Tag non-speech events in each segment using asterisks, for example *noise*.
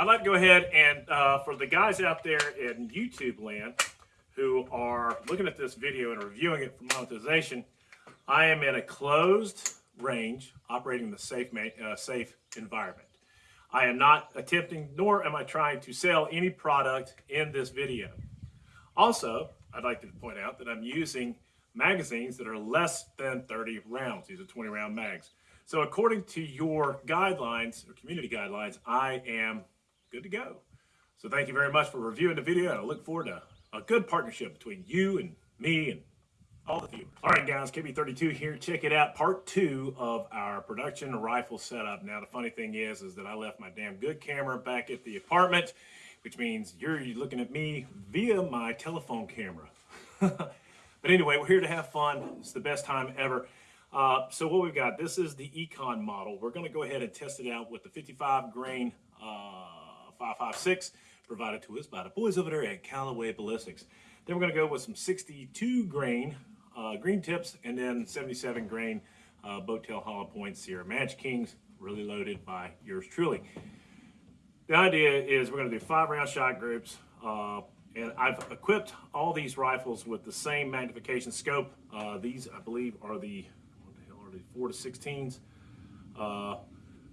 I'd like to go ahead and uh, for the guys out there in YouTube land who are looking at this video and reviewing it for monetization, I am in a closed range operating in the safe, uh, safe environment. I am not attempting, nor am I trying to sell any product in this video. Also, I'd like to point out that I'm using magazines that are less than 30 rounds. These are 20 round mags. So according to your guidelines or community guidelines, I am good to go. So thank you very much for reviewing the video. I look forward to a good partnership between you and me and all of you. All right, guys, KB32 here. Check it out. Part two of our production rifle setup. Now, the funny thing is, is that I left my damn good camera back at the apartment, which means you're looking at me via my telephone camera. *laughs* but anyway, we're here to have fun. It's the best time ever. Uh, so what we've got, this is the Econ model. We're going to go ahead and test it out with the 55 grain uh, 556 provided to us by the boys over there at Callaway Ballistics. Then we're going to go with some 62 grain uh, green tips and then 77 grain uh, Tail Hollow Point Sierra Match Kings, really loaded by yours truly. The idea is we're going to do five round shot groups. Uh, and I've equipped all these rifles with the same magnification scope. Uh, these, I believe, are the, what the hell are they, 4 to 16s. Uh,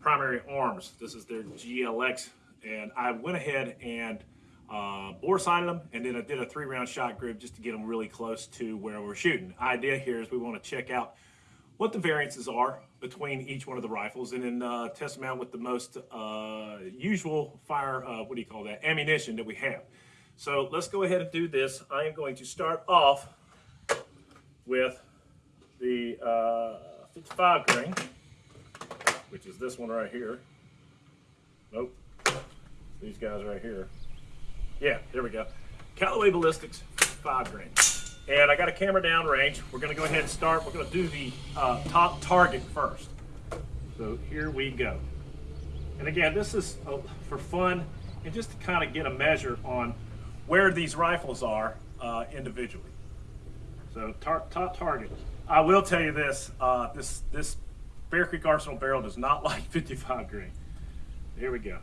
primary arms. This is their GLX. And I went ahead and uh, bore sighted them, and then I did a three round shot group just to get them really close to where we're shooting. Idea here is we want to check out what the variances are between each one of the rifles and then uh, test them out with the most uh, usual fire, uh, what do you call that, ammunition that we have. So let's go ahead and do this. I am going to start off with the uh, 55 grain, which is this one right here. Nope, these guys right here. Yeah, there we go. Callaway Ballistics, five grain. And I got a camera down range. We're gonna go ahead and start. We're gonna do the uh, top target first. So here we go. And again, this is uh, for fun and just to kind of get a measure on where these rifles are uh, individually. So tar top target. I will tell you this, uh, this, this Bear Creek Arsenal barrel does not *laughs* like 55 grain. Here we go.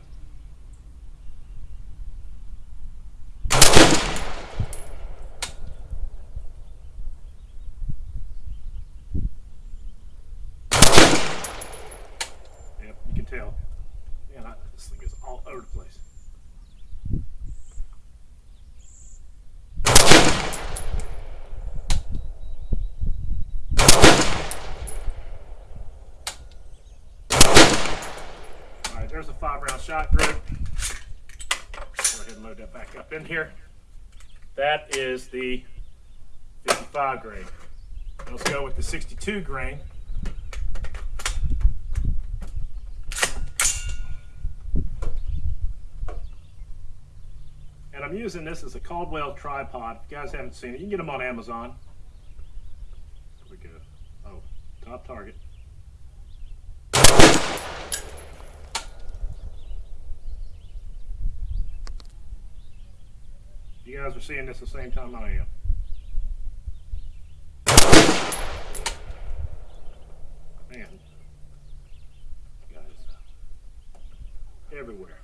tell. Man, I, this thing is all over the place. All right, there's a five round shot group. Go ahead and load that back up in here. That is the 55 grain. Let's go with the 62 grain. And I'm using this as a Caldwell tripod. If you guys haven't seen it, you can get them on Amazon. Here we go. Oh, top target. You guys are seeing this the same time I am. Man, guys, everywhere.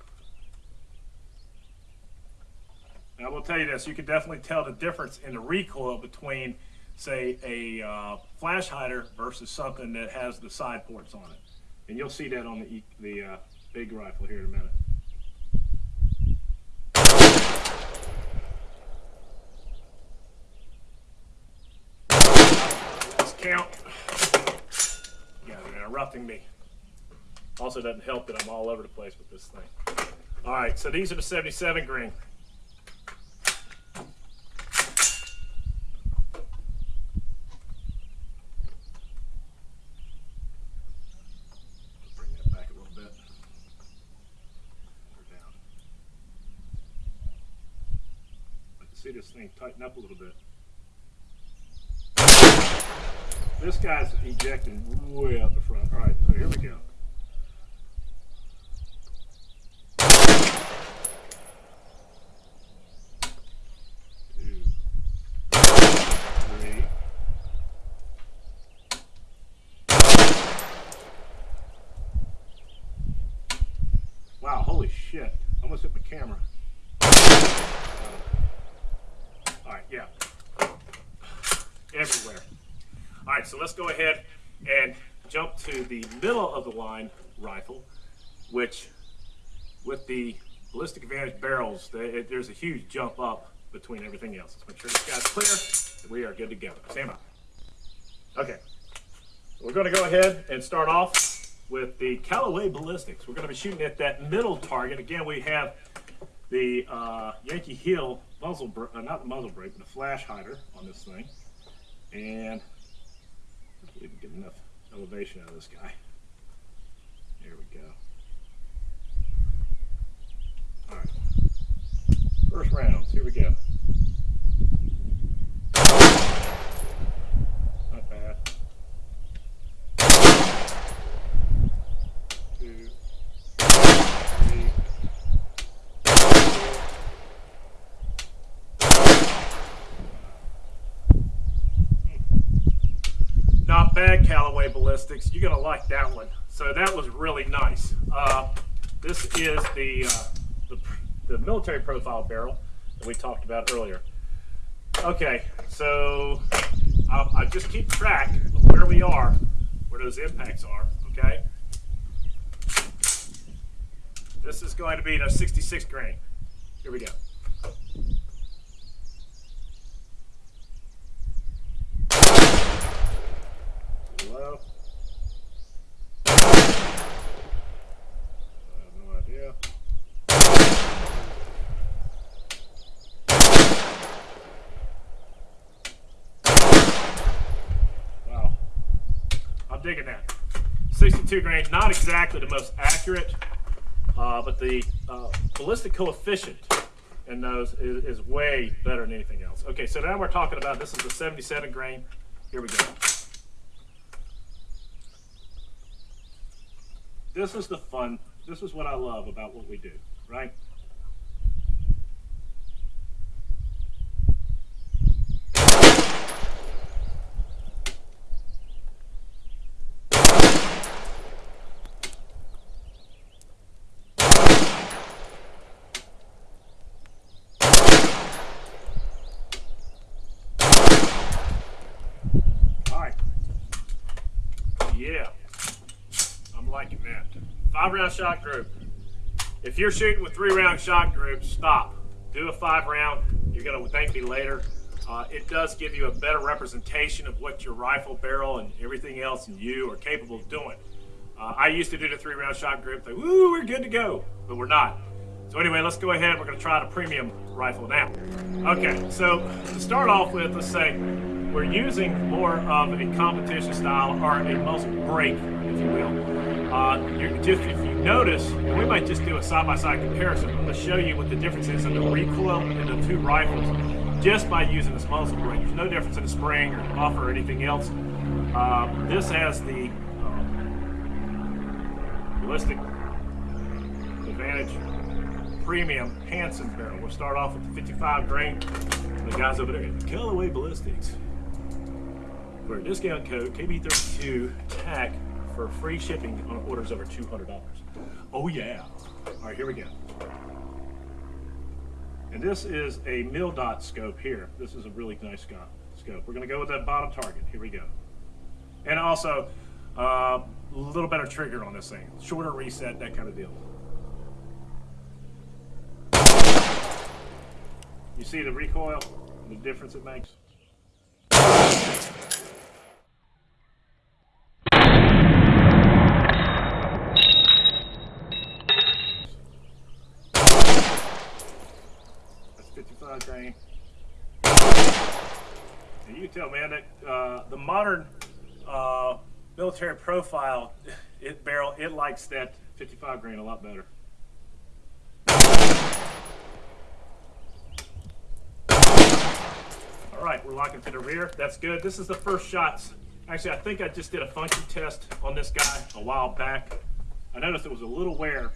Now, I will tell you this, you can definitely tell the difference in the recoil between, say, a uh, flash hider versus something that has the side ports on it. And you'll see that on the, the uh, big rifle here in a minute. You guys are interrupting me. Also doesn't help that I'm all over the place with this thing. All right, so these are the 77 grain. see this thing tighten up a little bit. This guy's ejecting way out the front. All right, so here we go. Wow, holy shit. almost hit my camera. All right, yeah. Everywhere. All right, so let's go ahead and jump to the middle of the line rifle, which with the ballistic advantage barrels, there's a huge jump up between everything else. Let's make sure this guy's clear. We are good to go. Stand by. Okay, we're going to go ahead and start off with the Callaway Ballistics. We're going to be shooting at that middle target. Again, we have the uh, Yankee Hill muzzle, uh, not the muzzle brake, but the flash hider on this thing. And can get enough elevation out of this guy. There we go. All right. First rounds, here we go. Bad Callaway Ballistics. You're gonna like that one. So that was really nice. Uh, this is the, uh, the, the military profile barrel that we talked about earlier. Okay, so I'll, I'll just keep track of where we are, where those impacts are, okay? This is going to be a 66 grain. Here we go. Hello? I have no idea. Wow. I'm digging that. 62 grain, not exactly the most accurate, uh, but the uh, ballistic coefficient in those is, is way better than anything else. Okay, so now we're talking about, this is the 77 grain. Here we go. This is the fun. This is what I love about what we do, right? Five round shot group. If you're shooting with three round shot groups, stop. Do a five round. You're going to thank me later. Uh, it does give you a better representation of what your rifle barrel and everything else and you are capable of doing. Uh, I used to do the three round shot group. Think, woo, we're good to go, but we're not. So anyway, let's go ahead. We're going to try the premium rifle now. Okay, so to start off with, let's say we're using more of a competition style or a muzzle brake, if you will. Uh, just if you notice, and we might just do a side-by-side -side comparison. I'm going to show you what the difference is in the recoil in the two rifles just by using this muzzle brake. There's no difference in the spring or buffer or anything else. Uh, this has the uh, ballistic advantage premium Hanson barrel. We'll start off with the 55 grain. The guys over there, at Callaway Ballistics. For a discount code, KB32 TAC for free shipping on orders over $200. Oh yeah. All right, here we go. And this is a mil dot scope here. This is a really nice scope. We're gonna go with that bottom target. Here we go. And also, a uh, little better trigger on this thing. Shorter reset, that kind of deal. You see the recoil, the difference it makes? 55 grain. And you tell man that uh, the modern uh, military profile it barrel it likes that 55 grain a lot better. All right, we're locking to the rear. That's good. This is the first shots. Actually, I think I just did a function test on this guy a while back. I noticed there was a little wear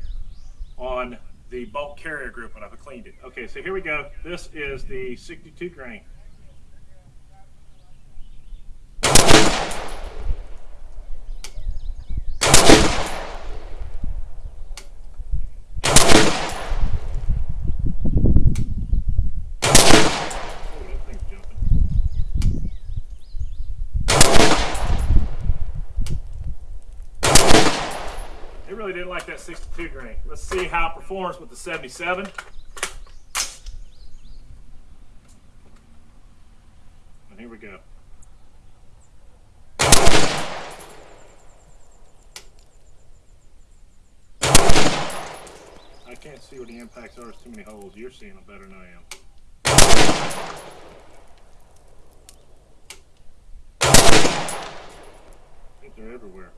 on the bolt carrier group when I've cleaned it. Okay, so here we go. This is the 62 grain. Like that 62 grain. Let's see how it performs with the 77. And here we go. I can't see where the impacts are. There's too many holes. You're seeing them better than I am. They're everywhere.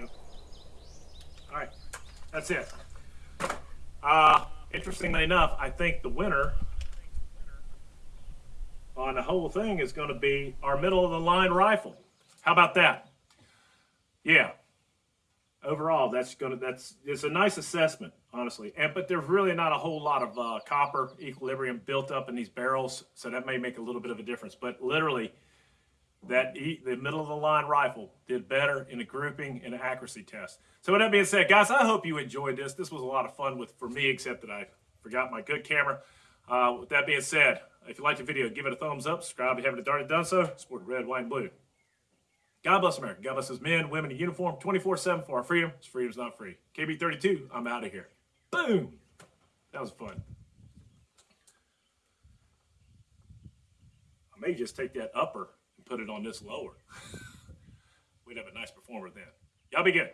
Yep. All right, that's it. Uh, interestingly enough, I think the winner on the whole thing is going to be our middle of the line rifle. How about that? Yeah. Overall, that's gonna that's it's a nice assessment, honestly. And but there's really not a whole lot of uh, copper equilibrium built up in these barrels, so that may make a little bit of a difference. But literally, that e- the middle of the line rifle did better in the grouping and accuracy test. So with that being said, guys, I hope you enjoyed this. This was a lot of fun with for me, except that I forgot my good camera. Uh, with that being said, if you liked the video, give it a thumbs up. Subscribe if you haven't already done so. Support red, white, and blue. God bless America. God bless his men, women in uniform, 24-7 for our freedom. Freedom's not free. KB32, I'm out of here. Boom. That was fun. I may just take that upper put it on this lower. *laughs* We'd have a nice performer then. Y'all be good.